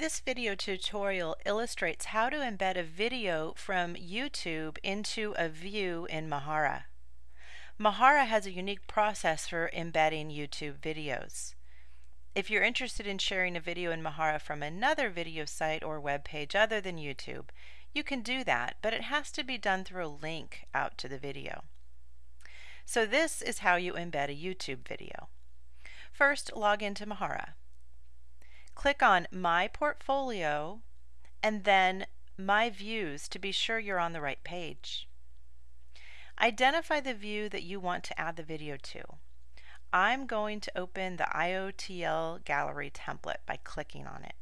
This video tutorial illustrates how to embed a video from YouTube into a view in Mahara. Mahara has a unique process for embedding YouTube videos. If you're interested in sharing a video in Mahara from another video site or web page other than YouTube, you can do that, but it has to be done through a link out to the video. So this is how you embed a YouTube video. First, log into Mahara click on My Portfolio and then My Views to be sure you're on the right page. Identify the view that you want to add the video to. I'm going to open the IOTL gallery template by clicking on it.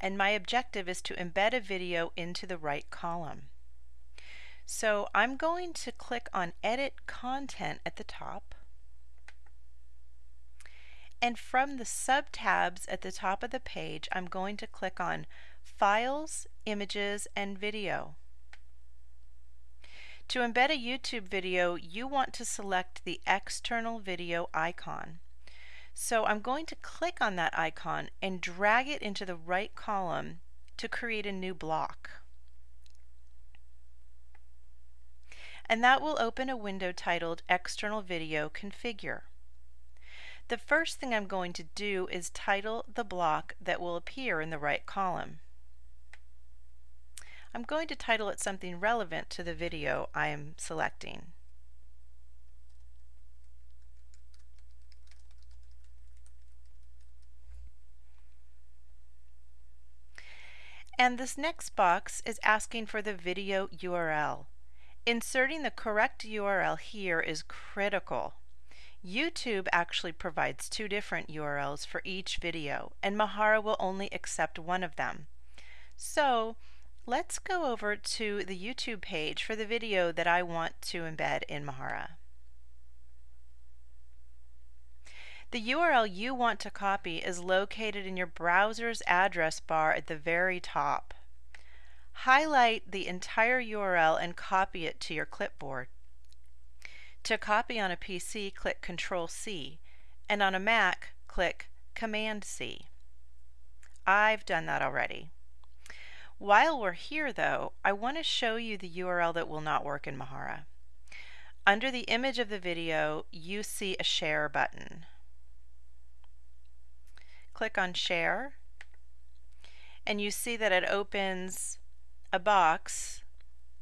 And my objective is to embed a video into the right column. So I'm going to click on Edit Content at the top and from the sub-tabs at the top of the page, I'm going to click on Files, Images, and Video. To embed a YouTube video, you want to select the external video icon. So I'm going to click on that icon and drag it into the right column to create a new block. And that will open a window titled External Video Configure. The first thing I'm going to do is title the block that will appear in the right column. I'm going to title it something relevant to the video I am selecting. And this next box is asking for the video URL. Inserting the correct URL here is critical. YouTube actually provides two different URLs for each video, and Mahara will only accept one of them. So let's go over to the YouTube page for the video that I want to embed in Mahara. The URL you want to copy is located in your browser's address bar at the very top. Highlight the entire URL and copy it to your clipboard. To copy on a PC, click Control C, and on a Mac, click Command C. I've done that already. While we're here though, I want to show you the URL that will not work in Mahara. Under the image of the video, you see a share button. Click on share and you see that it opens a box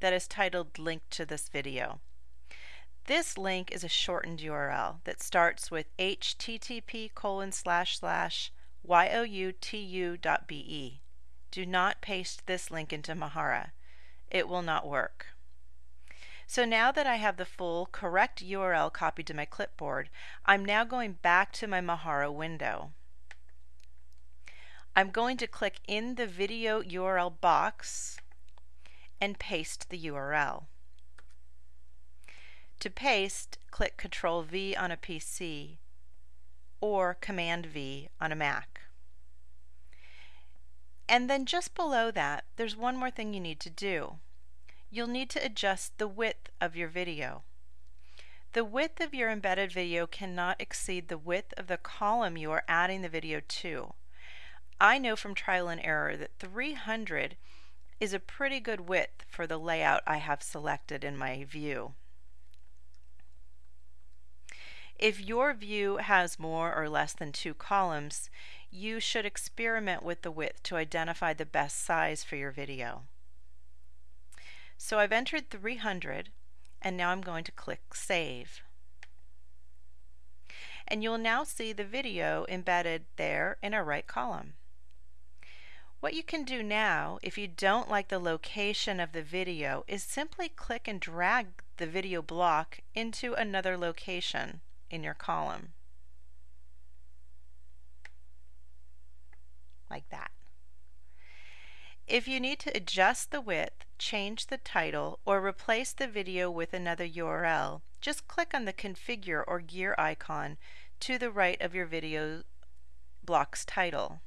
that is titled link to this video. This link is a shortened URL that starts with http colon slash slash youtu.be. Do not paste this link into Mahara. It will not work. So now that I have the full correct URL copied to my clipboard, I'm now going back to my Mahara window. I'm going to click in the video URL box and paste the URL. To paste, click Ctrl V on a PC or Command V on a Mac. And then just below that, there's one more thing you need to do. You'll need to adjust the width of your video. The width of your embedded video cannot exceed the width of the column you are adding the video to. I know from trial and error that 300 is a pretty good width for the layout I have selected in my view. If your view has more or less than two columns, you should experiment with the width to identify the best size for your video. So I've entered 300 and now I'm going to click Save. And you'll now see the video embedded there in a right column. What you can do now, if you don't like the location of the video, is simply click and drag the video block into another location in your column. Like that. If you need to adjust the width, change the title, or replace the video with another URL, just click on the configure or gear icon to the right of your video block's title.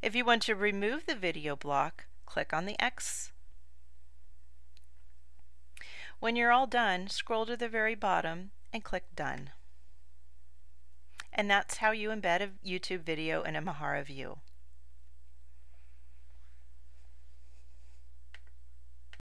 If you want to remove the video block, click on the X when you're all done, scroll to the very bottom and click Done. And that's how you embed a YouTube video in a Mahara view.